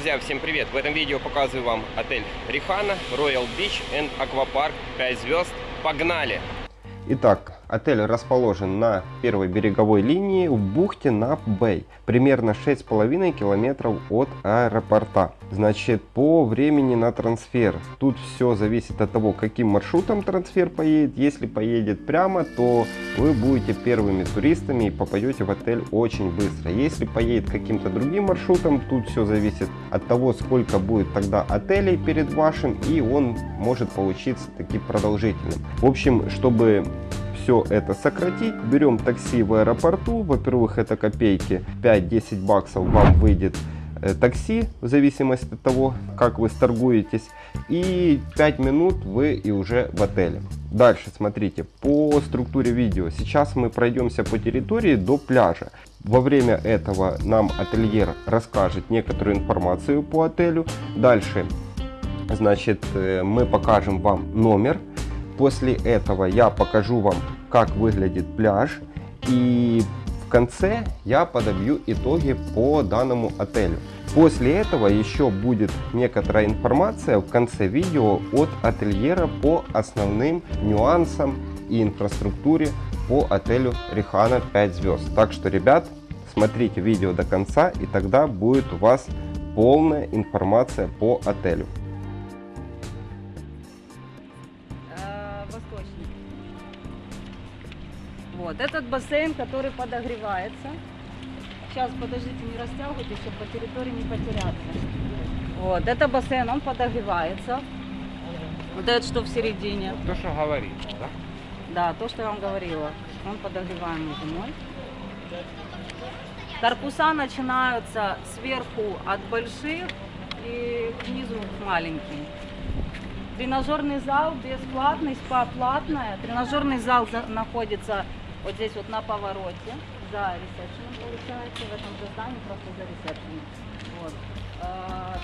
Друзья, всем привет! В этом видео показываю вам отель Рихана, Royal Beach and Aquapark 5 звезд. Погнали! Итак, отель расположен на первой береговой линии в бухте Нап-Бэй, примерно 6,5 километров от аэропорта. Значит, по времени на трансфер, тут все зависит от того, каким маршрутом трансфер поедет. Если поедет прямо, то вы будете первыми туристами и попадете в отель очень быстро. Если поедет каким-то другим маршрутом, тут все зависит от того, сколько будет тогда отелей перед вашим, и он может получиться таки продолжительным. В общем, чтобы все это сократить, берем такси в аэропорту. Во-первых, это копейки, 5-10 баксов вам выйдет э, такси, в зависимости от того, как вы сторгуетесь. И 5 минут вы и уже в отеле. Дальше, смотрите, по структуре видео. Сейчас мы пройдемся по территории до пляжа. Во время этого нам ательер расскажет некоторую информацию по отелю. Дальше, значит, э, мы покажем вам номер После этого я покажу вам, как выглядит пляж. И в конце я подобью итоги по данному отелю. После этого еще будет некоторая информация в конце видео от ательера по основным нюансам и инфраструктуре по отелю Рихана 5 звезд. Так что, ребят, смотрите видео до конца и тогда будет у вас полная информация по отелю. Вот, этот бассейн, который подогревается. Сейчас, подождите, не растягивайте, чтобы по территории не потеряться. Вот, это бассейн, он подогревается. Вот это что в середине. То, что говорит, да? Да, то, что я вам говорила. Он подогреваемый зимой. Корпуса начинаются сверху от больших и к низу маленькие. Тренажерный зал бесплатный, спа платная. Тренажерный зал находится вот здесь вот на повороте, за ресепшеном получается, в этом же здании, просто за ресепшеном. Вот. А,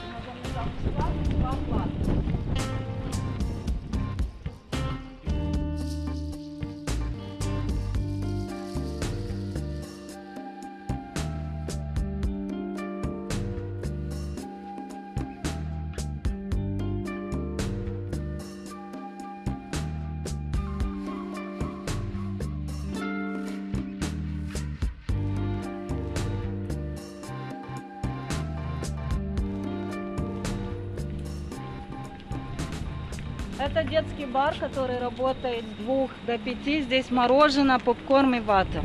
Это детский бар, который работает с 2 до 5. Здесь мороженое, попкорн и вата.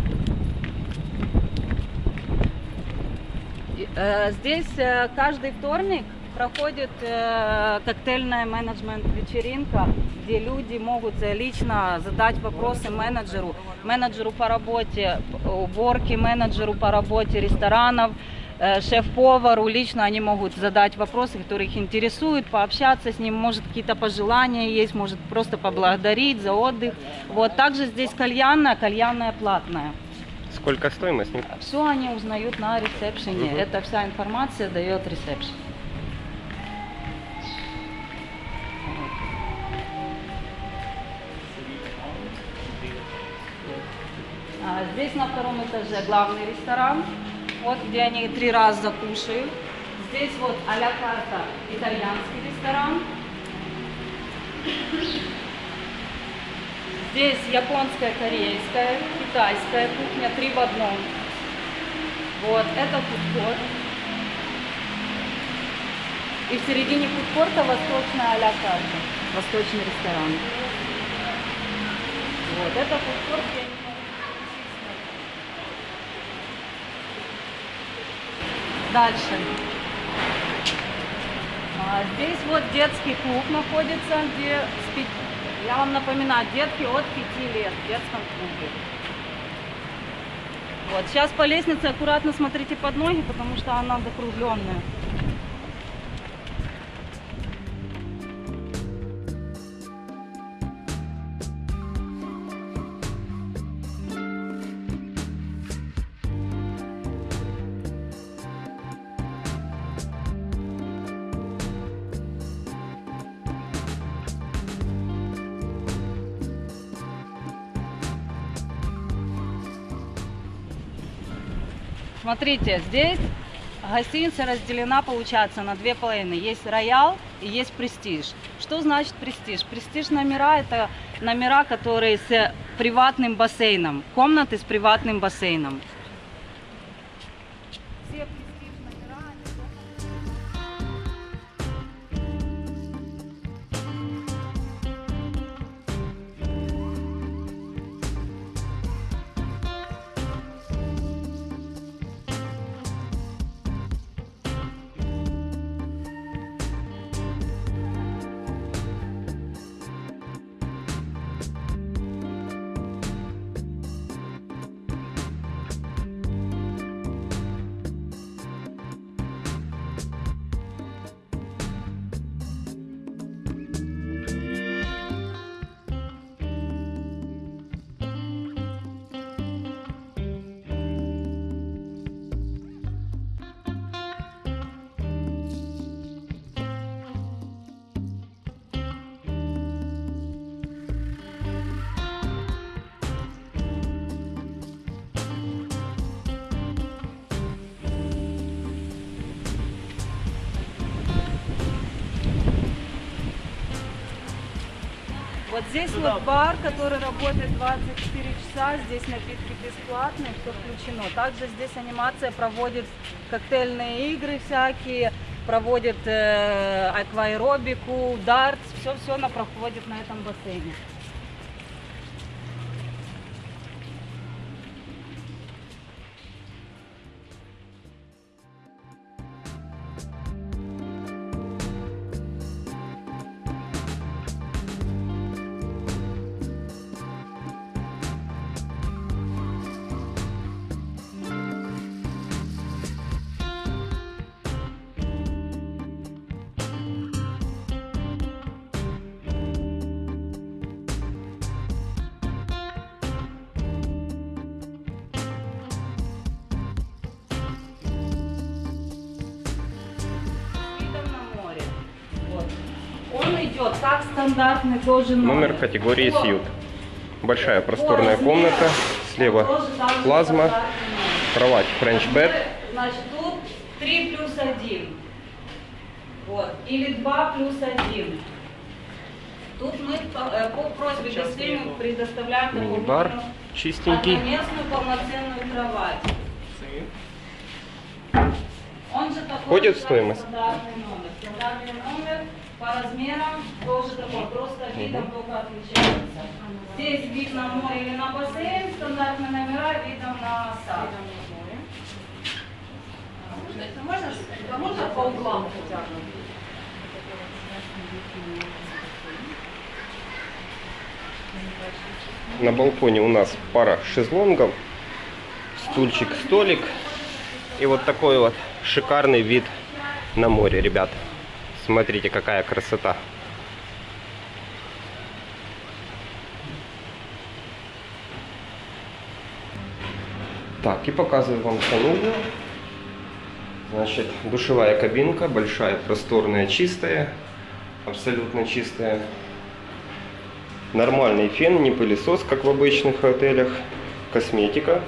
Э, здесь э, каждый вторник проходит э, коктейльная менеджмент вечеринка, где люди могут лично задать вопросы менеджеру, менеджеру по работе уборки, менеджеру по работе ресторанов, шеф-повару, лично они могут задать вопросы, которые их интересуют, пообщаться с ним, может какие-то пожелания есть, может просто поблагодарить за отдых. Вот также здесь кальянная, кальянная платная. Сколько стоимость? Все они узнают на ресепшене. Угу. Это вся информация дает ресепшн. А здесь на втором этаже главный ресторан. Вот где они три раза кушают. Здесь вот а-ля карта итальянский ресторан. Здесь японская, корейская, китайская кухня, три в одном. Вот, это фудкорт. И в середине фудкорта восточная а-ля карта, восточный ресторан. Вот, это фудкорт, где Дальше. А, здесь вот детский клуб находится, где я вам напоминаю, детки от 5 лет в детском клубе. Вот, сейчас по лестнице аккуратно смотрите под ноги, потому что она закругленная. Смотрите, здесь Гостиница разделена, получается, на две половины. Есть роял и есть престиж. Что значит престиж? Престиж номера – это номера, которые с приватным бассейном. Комнаты с приватным бассейном. Вот здесь вот бар, который работает 24 часа, здесь напитки бесплатные, все включено. Также здесь анимация проводит коктейльные игры всякие, проводит э, акваэробику, дартс, все-все она проходит на этом бассейне. Как стандартный тоже номер. Номер категории. Сьют. Большая просторная комната. Слева плазма, кровать bed. Значит, тут 3 плюс 1. Вот. Или 2 плюс 1. Тут мы по, э, по просьбе гостей предоставляем Мини-бар чистенький. одноместную полноценную кровать. Он же такой Входит в стоимость? Стандартный номер. Стандартный номер по размерам тоже такой, просто видом только отличается. Здесь вид на море или на бассейн, стандартные номера видом на сад. Можно, а можно по углам хотя бы? На балконе у нас пара шезлонгов, стульчик, столик. И вот такой вот шикарный вид на море, ребят. Смотрите, какая красота. Так, и показываю вам санузел. Значит, душевая кабинка, большая, просторная, чистая. Абсолютно чистая. Нормальный фен, не пылесос, как в обычных отелях. Косметика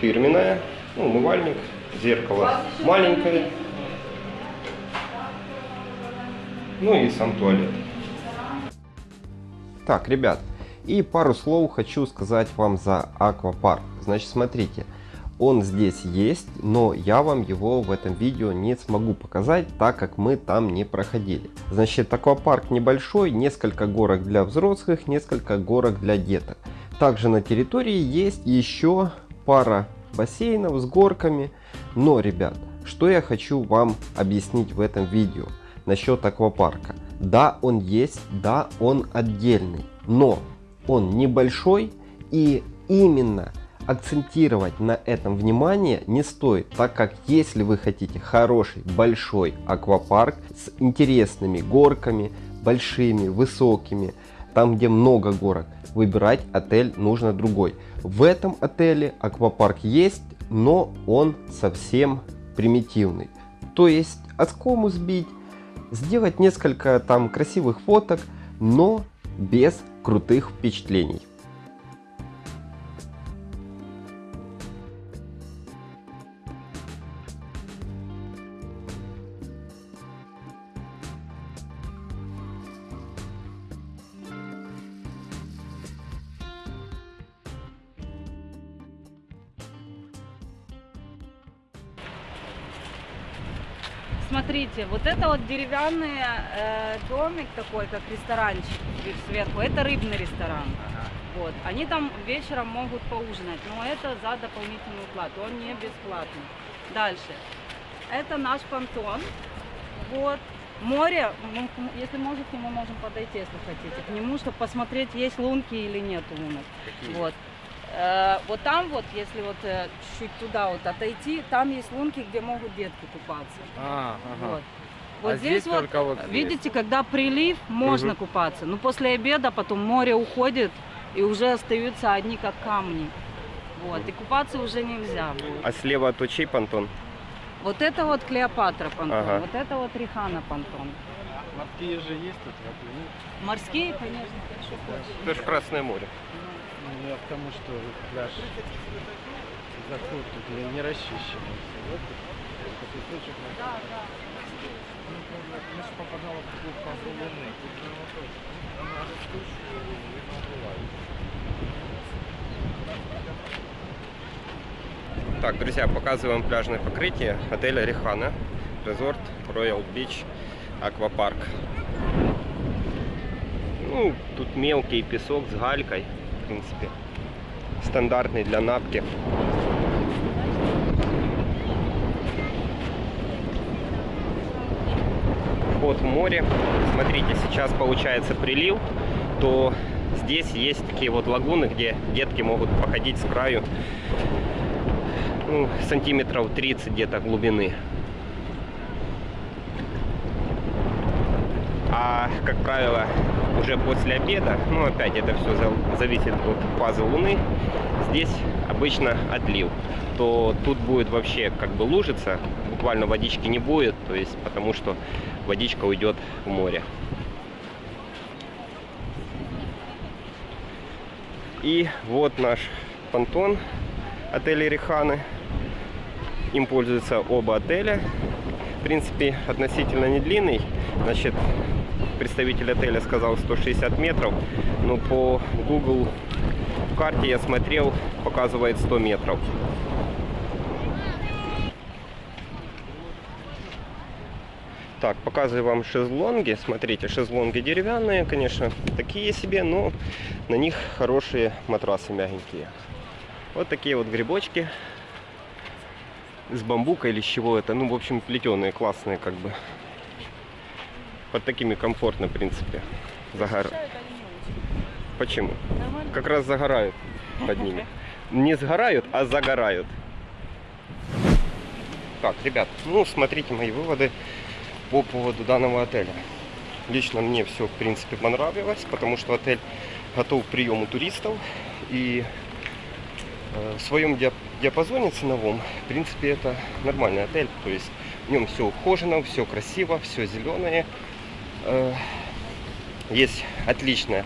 фирменная. Ну, умывальник, зеркало маленькое. Ну и сам туалет. Так, ребят, и пару слов хочу сказать вам за аквапарк. Значит, смотрите, он здесь есть, но я вам его в этом видео не смогу показать, так как мы там не проходили. Значит, аквапарк небольшой, несколько горок для взрослых, несколько горок для деток. Также на территории есть еще пара бассейнов с горками. Но, ребят, что я хочу вам объяснить в этом видео насчет аквапарка. Да, он есть, да, он отдельный, но он небольшой и именно акцентировать на этом внимание не стоит, так как если вы хотите хороший большой аквапарк с интересными горками, большими, высокими, там где много горок, выбирать отель нужно другой. В этом отеле аквапарк есть, но он совсем примитивный. То есть оскому сбить, сделать несколько там красивых фоток, но без крутых впечатлений. Смотрите, вот это вот деревянный э, домик такой, как ресторанчик сверху, это рыбный ресторан. Вот. Они там вечером могут поужинать, но это за дополнительную плату, он не бесплатный. Дальше. Это наш понтон. Вот. Море, к- если можете, мы можем подойти, если хотите, к нему, чтобы посмотреть, есть лунки или нет лунок. Вот. Э, вот там вот, если вот э, чуть туда вот отойти, там есть лунки, где могут детки купаться. А, ага. Вот. Вот А здесь, здесь вот, вот здесь. видите, когда прилив, можно Мгм. купаться. Но после обеда потом море уходит, и уже остаются одни как камни. Вот, и купаться уже нельзя будет. А слева от чей понтон? Вот это вот Клеопатра понтон, Ага. вот это вот Рихана понтон. Морские же есть тут Морские, конечно, хочешь. Это же Красное море. Ну, я к тому, что пляж заход тут не, не расчищен. Вот такой песочек. Да, да. Мы же попадала в такую фазу луны. Тут же вопрос. Она растущая, и она бывает. Так, друзья, показываем пляжное покрытие отеля Рихана, резорт Royal Beach Аквапарк. Ну, тут мелкий песок с галькой, в принципе, стандартный для напки. Вход в море. Смотрите, сейчас получается прилив, то здесь есть такие вот лагуны, где детки могут походить с краю ну, сантиметров 30 где-то глубины. А, как правило, уже после обеда, ну, опять это все зависит от фазы Луны, здесь обычно отлив. То тут будет вообще как бы лужица, буквально водички не будет, то есть потому что водичка уйдет в море. И вот наш понтон отеля Риханы. Им пользуются оба отеля. В принципе, относительно не длинный. Значит, представитель отеля сказал 160 метров, но по Google карте я смотрел, показывает 100 метров. Так, показываю вам шезлонги. Смотрите, шезлонги деревянные, конечно, такие себе, но на них хорошие матрасы мягенькие. Вот такие вот грибочки с бамбука или с чего это. Ну, в общем, плетеные, классные как бы. Под такими комфортно, в принципе. Загор... Почему? Как раз загорают под ними. Не сгорают, а загорают. Так, ребят, ну, смотрите мои выводы по поводу данного отеля. Лично мне все, в принципе, понравилось, потому что отель готов к приему туристов. И э, в своем диап- диапазоне ценовом, в принципе, это нормальный отель. То есть в нем все ухожено, все красиво, все зеленое. Э, Есть отличная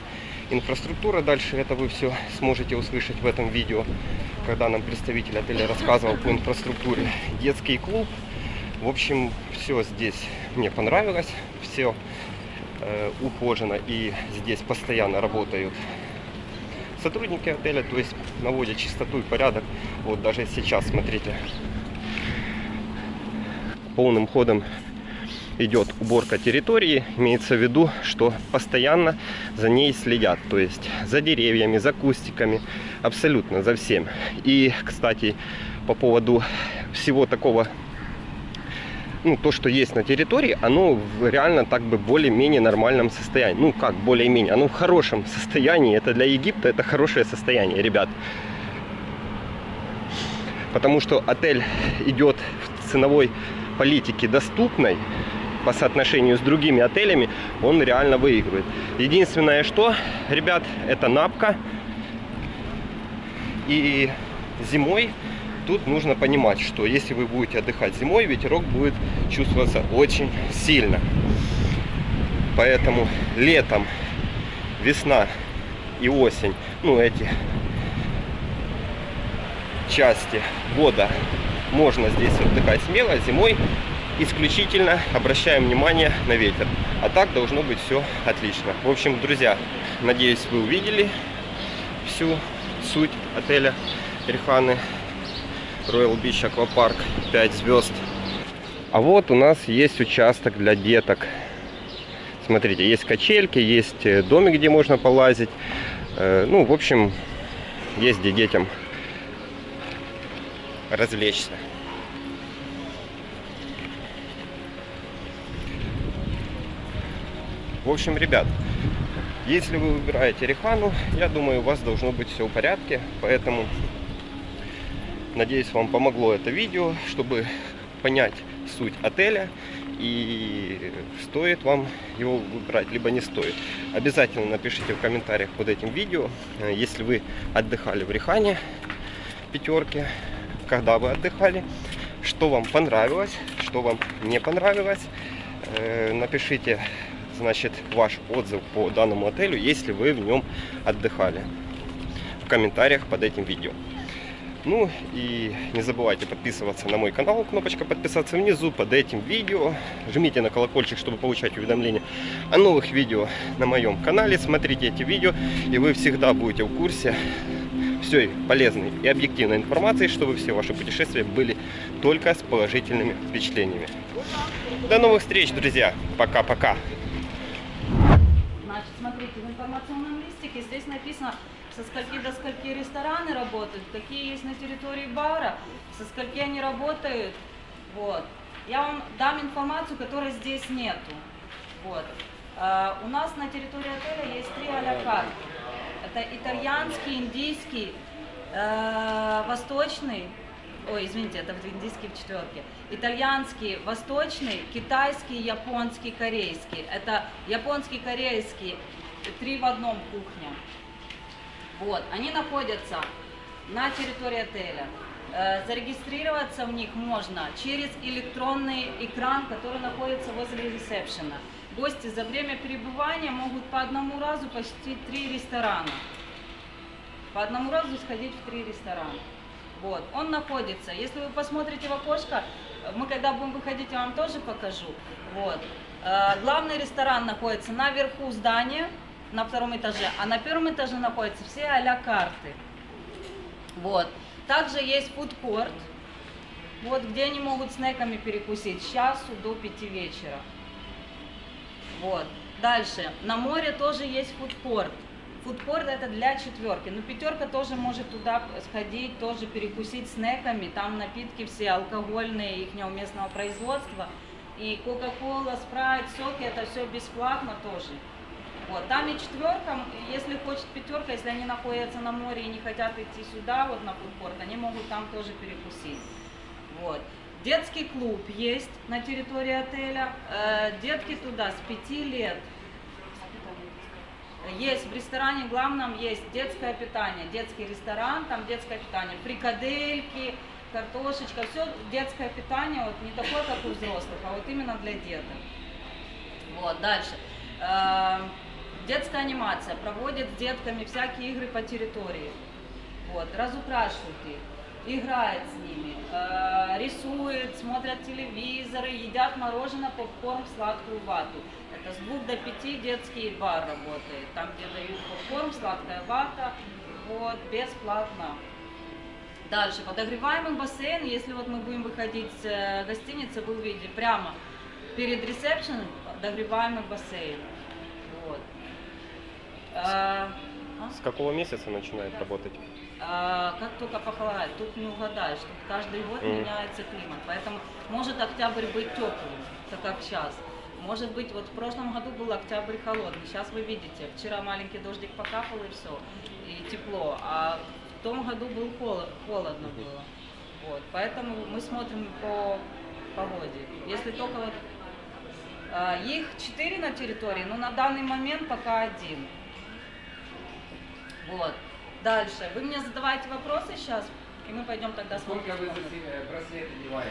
инфраструктура. Дальше это вы все сможете услышать в этом видео, когда нам представитель отеля рассказывал по инфраструктуре. Детский клуб. В общем, все здесь мне понравилось. Все э, ухожено и здесь постоянно работают сотрудники отеля, то есть наводят чистоту и порядок. Вот даже сейчас, смотрите, полным ходом идет уборка территории. Имеется в виду, что постоянно за ней следят. То есть за деревьями, за кустиками, абсолютно за всем. И, кстати, по поводу всего такого ну, то, что есть на территории, оно реально так бы более-менее нормальном состоянии. Ну, как более-менее, оно в хорошем состоянии. Это для Египта это хорошее состояние, ребят. Потому что отель идет в ценовой политике доступной по соотношению с другими отелями, он реально выигрывает. Единственное, что, ребят, это напка. И зимой тут нужно понимать, что если вы будете отдыхать зимой, ветерок будет чувствоваться очень сильно. Поэтому летом, весна и осень, ну эти части года можно здесь отдыхать смело, зимой исключительно обращаем внимание на ветер. А так должно быть все отлично. В общем, друзья, надеюсь, вы увидели всю суть отеля Риханы. Royal Beach Аквапарк 5 звезд. А вот у нас есть участок для деток. Смотрите, есть качельки, есть э, домик, где можно полазить. Э, Ну, в общем, есть где детям развлечься. В общем, ребят, если вы выбираете Рихану, я думаю, у вас должно быть все в порядке. Поэтому, надеюсь, вам помогло это видео, чтобы понять суть отеля и стоит вам его выбрать, либо не стоит. Обязательно напишите в комментариях под этим видео, э, если вы отдыхали в Рихане пятерки, когда вы отдыхали, что вам понравилось, что вам не понравилось. Э, Напишите, значит, ваш отзыв по данному отелю, если вы в нем отдыхали. В комментариях под этим видео. Ну и не забывайте подписываться на мой канал, кнопочка подписаться внизу под этим видео. Жмите на колокольчик, чтобы получать уведомления о новых видео на моем канале. Смотрите эти видео, и вы всегда будете в курсе всей полезной и объективной информации, чтобы все ваши путешествия были только с положительными впечатлениями. До новых встреч, друзья! Пока-пока! Значит, смотрите, в информационном листике здесь написано, со скольки до скольки рестораны работают, какие есть на территории бара, со скольки они работают. Вот. Я вам дам информацию, которой здесь нету. Вот. А, у нас на территории отеля есть три карты. Это итальянский, индийский, э, восточный, ой, извините, это в индийский в четверке. Итальянский, восточный, китайский, японский, корейский. Это японский, корейский, три в одном кухня. Вот, они находятся на территории отеля. Э, Зарегистрироваться в них можно через электронный экран, который находится возле ресепшена. Гости за время пребывания могут по одному разу посетить три ресторана. По одному разу сходить в три ресторана. Вот, он находится. Если вы посмотрите в окошко, мы когда будем выходить, я вам тоже покажу. Вот. Э, Главный ресторан находится наверху здания, на втором этаже, а на первом этаже находятся все а-ля карты. Вот. Также есть фудкорт, вот, где они могут снеками перекусить с часу до пяти вечера. Вот. Дальше. На море тоже есть фудкорт. Фудкорт это для четверки. Но пятерка тоже может туда сходить, тоже перекусить снеками. Там напитки все алкогольные, их местного производства. И Кока-Кола, Спрайт, соки, это все бесплатно тоже. Вот, там и четверка, если хочет пятерка, если они находятся на море и не хотят идти сюда, вот на фудкорт, они могут там тоже перекусить. Вот. Детский клуб есть на территории отеля. Э, детки туда с 5 лет. Есть в ресторане главном есть детское питание, детский ресторан, там детское питание, фрикадельки, картошечка, все детское питание, вот не такое, как у взрослых, а вот именно для деток. Вот, дальше. Э, Детская анимация проводит с детками всякие игры по территории. Вот, разукрашивает их, играет с ними, э, рисует, смотрят телевизоры, едят мороженое, попкорн, сладкую вату. Это с двух до пяти детский бар работает. Там, где дают попкорн, сладкая вата, вот, бесплатно. Дальше, подогреваемый бассейн, если вот мы будем выходить с э, гостиницы, вы увидите прямо перед ресепшеном подогреваемый бассейн. Вот. А, а? С какого месяца начинает работать? А, как только похолодает, тут не угадаешь, тут каждый год Мгм. меняется климат, поэтому может октябрь быть теплым, так как сейчас. Может быть, вот в прошлом году был октябрь холодный, сейчас вы видите, вчера маленький дождик покапал и все, и тепло, а в том году был холод, холодно было. Вот, поэтому мы смотрим по погоде. Если только вот а, их четыре на территории, но на данный момент пока один. Вот. Дальше. Вы мне задаваете вопросы сейчас, и мы пойдем тогда Сколько смотреть. вы за комнату. се- браслет одеваете?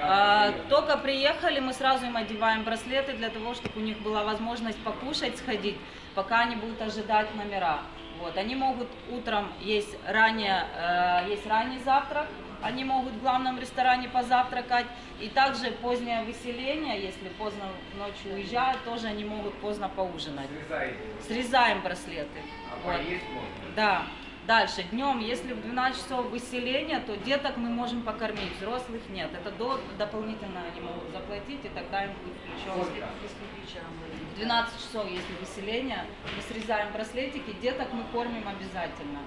А, только приехали, мы сразу им одеваем браслеты для того, чтобы у них была возможность покушать, сходить, пока они будут ожидать номера. Вот. Они могут утром есть ранее, э, есть ранний завтрак, они могут в главном ресторане позавтракать, и также позднее выселение, если поздно ночью уезжают, тоже они могут поздно поужинать. Срезаете. Срезаем браслеты. А Вот. поесть можно? Да. Дальше, днем, если в 12 часов выселения, то деток мы можем покормить, взрослых нет. Это до, дополнительно они могут заплатить, и тогда им будет включен. В 12 часов, если выселение, мы срезаем браслетики, деток мы кормим обязательно.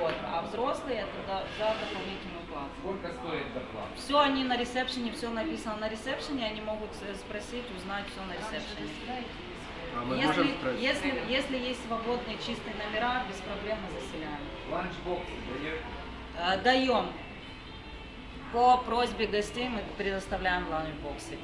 Вот. А взрослые это до- за дополнительную плату. Сколько стоит доплата? Все они на ресепшене, все написано на ресепшене, они могут э, спросить, узнать все на ресепшене. А мы Если, можем спросить? если, если есть свободные чистые номера, без проблем мы заселяем. Ланчбоксы даете? Э, Даем. По просьбе гостей мы предоставляем ланчбоксы.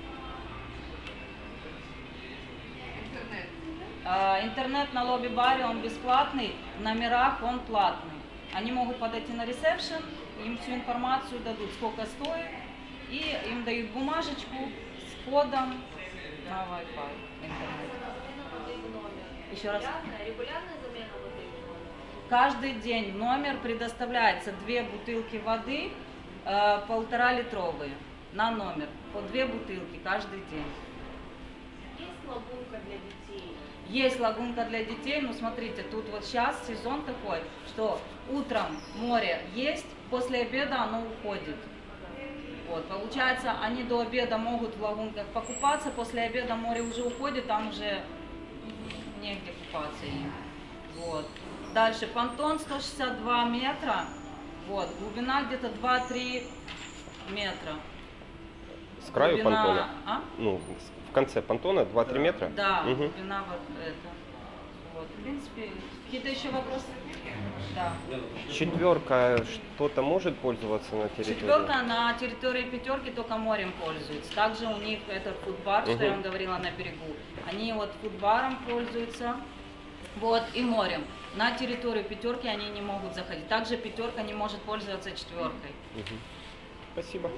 Э, Интернет на лобби-баре, он бесплатный, в номерах он платный. Они могут подойти на ресепшн, им всю информацию дадут, сколько стоит, и им дают бумажечку с кодом на Wi-Fi интернет. Еще раз. Регулярная замена воды? Каждый день в номер предоставляется две бутылки воды, э, полтора литровые на номер. По две бутылки каждый день. Есть лагунка для детей? Есть лагунка для детей, но смотрите, тут вот сейчас сезон такой, что утром море есть, после обеда оно уходит. Вот, получается, они до обеда могут в лагунках покупаться, после обеда море уже уходит, там уже негде купаться им. Вот. Дальше понтон 162 метра, вот, глубина где-то 2-3 метра. С краю Глубина- понтона? А? Ну, в конце понтона 2-3 метра? Да, Мгм. глубина вот это. Вот, в принципе, какие-то еще вопросы? Да. Четверка что-то может пользоваться на территории? Четверка на территории пятерки только морем пользуется. Также у них этот фудбар, что я вам говорила на берегу. Они вот фудбаром пользуются. Вот, и морем. На территорию пятерки они не могут заходить. Также пятерка не может пользоваться четверкой. Мгм. Спасибо.